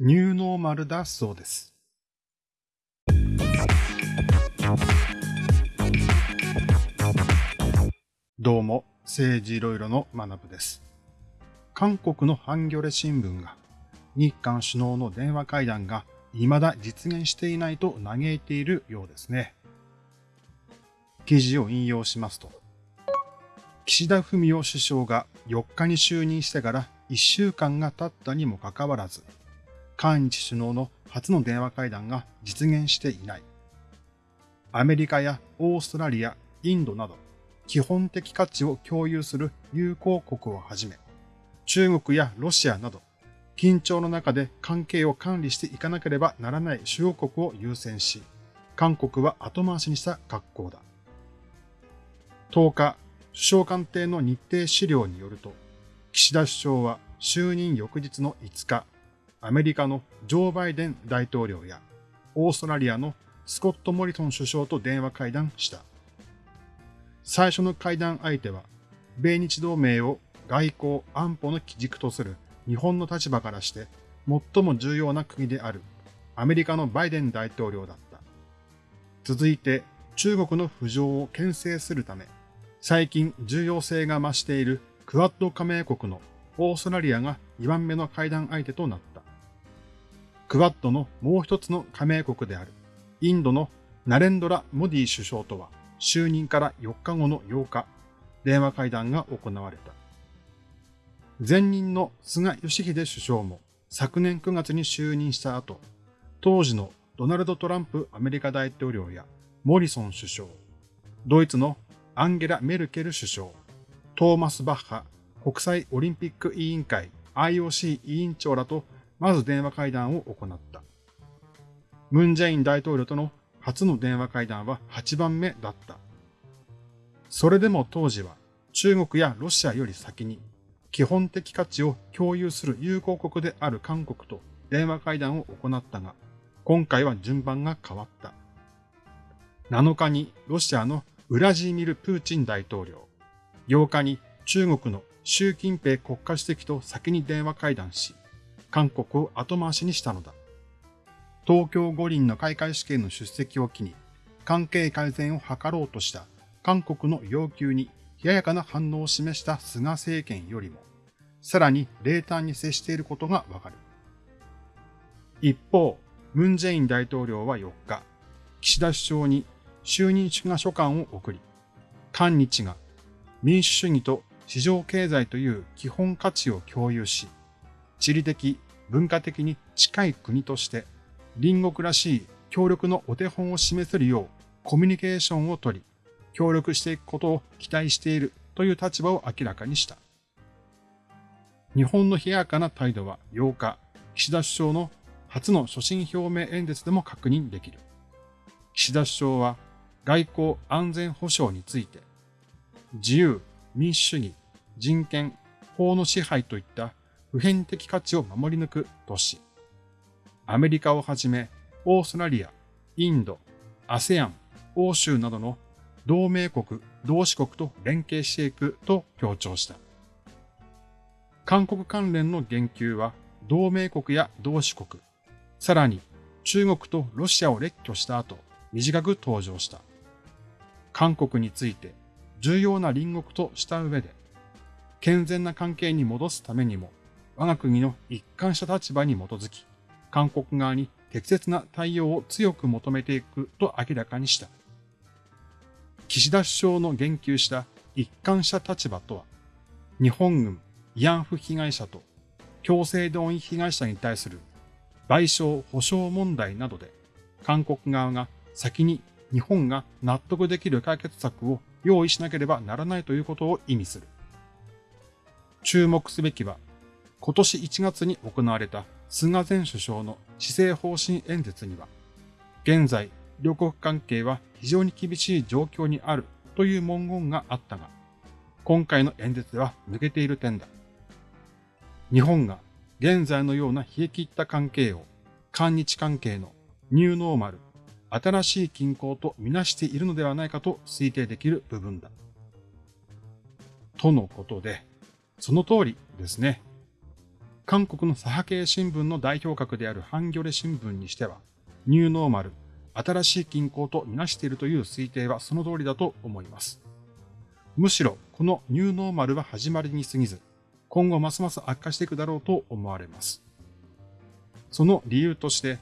ニューノーマルだそうです。どうも、政治いろいろの学部です。韓国のハンギョレ新聞が、日韓首脳の電話会談が未だ実現していないと嘆いているようですね。記事を引用しますと、岸田文雄首相が4日に就任してから1週間が経ったにもかかわらず、韓日首脳の初の電話会談が実現していない。アメリカやオーストラリア、インドなど基本的価値を共有する友好国をはじめ、中国やロシアなど緊張の中で関係を管理していかなければならない主要国を優先し、韓国は後回しにした格好だ。10日、首相官邸の日程資料によると、岸田首相は就任翌日の5日、アメリカのジョー・バイデン大統領やオーストラリアのスコット・モリソン首相と電話会談した。最初の会談相手は、米日同盟を外交安保の基軸とする日本の立場からして最も重要な国であるアメリカのバイデン大統領だった。続いて中国の浮上を牽制するため、最近重要性が増しているクワッド加盟国のオーストラリアが2番目の会談相手となった。クワッドのもう一つの加盟国であるインドのナレンドラ・モディ首相とは就任から4日後の8日、電話会談が行われた。前任の菅義偉首相も昨年9月に就任した後、当時のドナルド・トランプアメリカ大統領やモリソン首相、ドイツのアンゲラ・メルケル首相、トーマス・バッハ国際オリンピック委員会 IOC 委員長らとまず電話会談を行った。ムン・ジェイン大統領との初の電話会談は8番目だった。それでも当時は中国やロシアより先に基本的価値を共有する友好国である韓国と電話会談を行ったが、今回は順番が変わった。7日にロシアのウラジーミル・プーチン大統領、8日に中国の習近平国家主席と先に電話会談し、韓国を後回しにしたのだ。東京五輪の開会式への出席を機に、関係改善を図ろうとした韓国の要求に冷ややかな反応を示した菅政権よりも、さらに冷淡に接していることがわかる。一方、ムン・ジェイン大統領は4日、岸田首相に就任祝賀書簡を送り、韓日が民主主義と市場経済という基本価値を共有し、地理的、文化的に近い国として隣国らしい協力のお手本を示せるようコミュニケーションをとり、協力していくことを期待しているという立場を明らかにした。日本の冷やかな態度は8日、岸田首相の初の所信表明演説でも確認できる。岸田首相は外交安全保障について、自由、民主主義、人権、法の支配といった普遍的価値を守り抜くとし、アメリカをはじめ、オーストラリア、インド、ASEAN、欧州などの同盟国、同志国と連携していくと強調した。韓国関連の言及は同盟国や同志国、さらに中国とロシアを列挙した後、短く登場した。韓国について重要な隣国とした上で、健全な関係に戻すためにも我が国の一貫した立場に基づき、韓国側に適切な対応を強く求めていくと明らかにした。岸田首相の言及した一貫した立場とは、日本軍慰安婦被害者と強制動員被害者に対する賠償保障問題などで、韓国側が先に日本が納得できる解決策を用意しなければならないということを意味する。注目すべきは今年1月に行われた菅前首相の施政方針演説には、現在、両国関係は非常に厳しい状況にあるという文言があったが、今回の演説では抜けている点だ。日本が現在のような冷え切った関係を、韓日関係のニューノーマル、新しい均衡とみなしているのではないかと推定できる部分だ。とのことで、その通りですね。韓国の左派系新聞の代表格であるハンギョレ新聞にしては、ニューノーマル、新しい均衡とみなしているという推定はその通りだと思います。むしろこのニューノーマルは始まりに過ぎず、今後ますます悪化していくだろうと思われます。その理由として、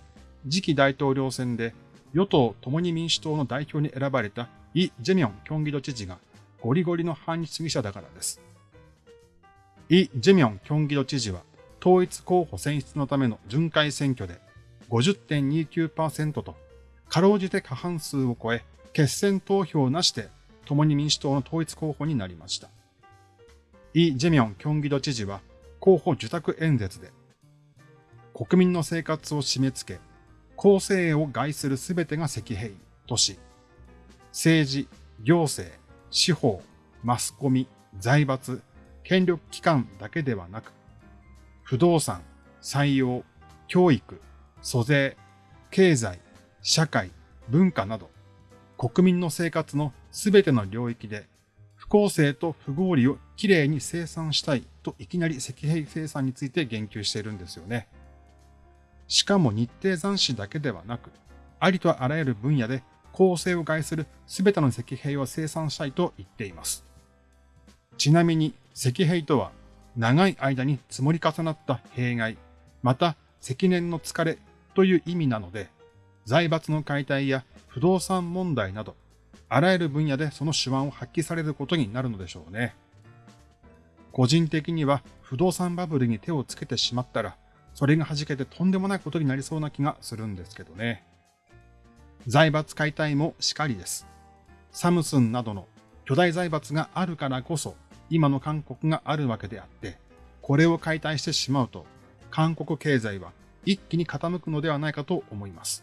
次期大統領選で与党共に民主党の代表に選ばれたイ・ジェミョン・キョンギド知事がゴリゴリの反日主義者だからです。イ・ジェミョン・キョンギド知事は統一候補選出のための巡回選挙で50.29%とかろうじて過半数を超え決選投票なしで共に民主党の統一候補になりました。イ・ジェミョン・キョンギド知事は候補受託演説で国民の生活を締め付け、公正を害するすべてが石兵とし、政治、行政、司法、マスコミ、財閥、権力機関だけではなく、不動産、採用、教育、租税、経済、社会、文化など、国民の生活のすべての領域で、不公正と不合理をきれいに生産したいといきなり石兵生産について言及しているんですよね。しかも日程残滓だけではなく、ありとあらゆる分野で公正を害するすべての石兵を生産したいと言っています。ちなみに石兵とは長い間に積もり重なった弊害、また積年の疲れという意味なので、財閥の解体や不動産問題など、あらゆる分野でその手腕を発揮されることになるのでしょうね。個人的には不動産バブルに手をつけてしまったら、それが弾けてとんでもないことになりそうな気がするんですけどね。財閥解体もしかりです。サムスンなどの巨大財閥があるからこそ、今の韓国があるわけであって、これを解体してしまうと、韓国経済は一気に傾くのではないかと思います。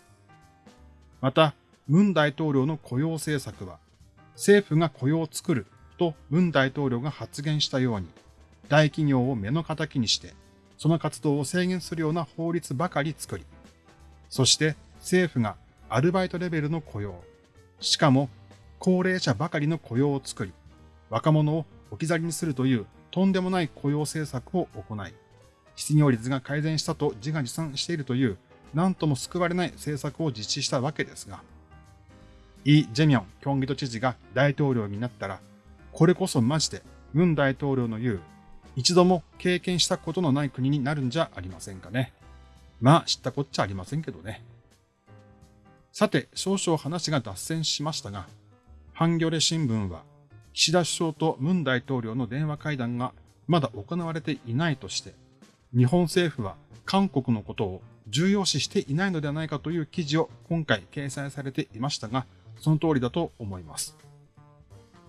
また、文大統領の雇用政策は、政府が雇用を作ると文大統領が発言したように、大企業を目の敵にして、その活動を制限するような法律ばかり作り、そして政府がアルバイトレベルの雇用、しかも高齢者ばかりの雇用を作り、若者を置き去りにするというとんでもない雇用政策を行い、失業率が改善したと自画自賛しているという、何とも救われない政策を実施したわけですが、イ・ジェミョン、キョンギト知事が大統領になったら、これこそマジで、ムン大統領の言う、一度も経験したことのない国になるんじゃありませんかね。まあ、知ったこっちゃありませんけどね。さて、少々話が脱線しましたが、ハンギョレ新聞は、岸田首相とムン大統領の電話会談がまだ行われていないとして、日本政府は韓国のことを重要視していないのではないかという記事を今回掲載されていましたが、その通りだと思います。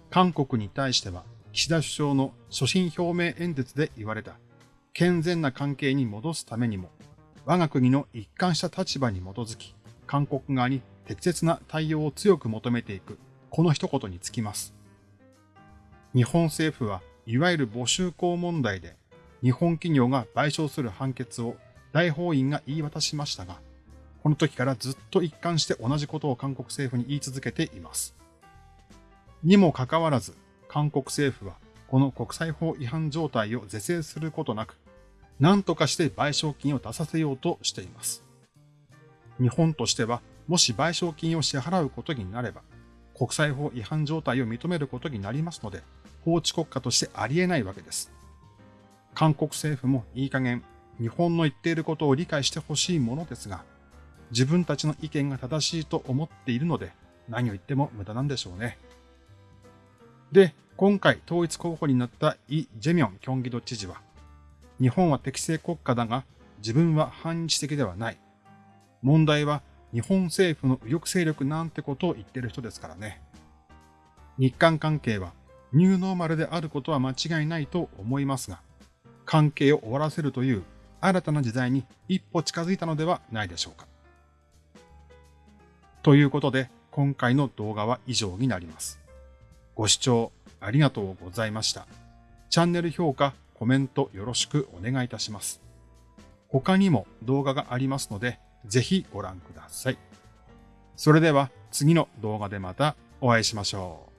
韓国に対しては、岸田首相の所信表明演説で言われた健全な関係に戻すためにも、我が国の一貫した立場に基づき、韓国側に適切な対応を強く求めていく、この一言につきます。日本政府はいわゆる募集校問題で日本企業が賠償する判決を大法院が言い渡しましたが、この時からずっと一貫して同じことを韓国政府に言い続けています。にもかかわらず、韓国政府はこの国際法違反状態を是正することなく、何とかして賠償金を出させようとしています。日本としては、もし賠償金を支払うことになれば、国際法違反状態を認めることになりますので、法治国家としてありえないわけです。韓国政府もいい加減日本の言っていることを理解してほしいものですが、自分たちの意見が正しいと思っているので、何を言っても無駄なんでしょうね。で、今回統一候補になったイ・ジェミョン・キョンギド知事は、日本は適正国家だが、自分は反日的ではない。問題は日本政府の右翼勢力なんてことを言ってる人ですからね。日韓関係はニューノーマルであることは間違いないと思いますが、関係を終わらせるという新たな時代に一歩近づいたのではないでしょうか。ということで、今回の動画は以上になります。ご視聴ありがとうございました。チャンネル評価、コメントよろしくお願いいたします。他にも動画がありますので、ぜひご覧ください。それでは次の動画でまたお会いしましょう。